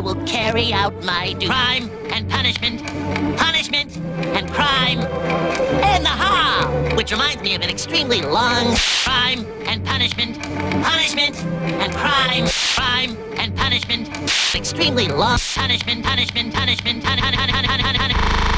will carry out my crime and punishment, punishment and crime, and the ha, which reminds me of an extremely long crime and punishment, punishment and crime, crime and punishment, extremely long punishment, punishment, punishment, punishment, punishment, punishment, punishment.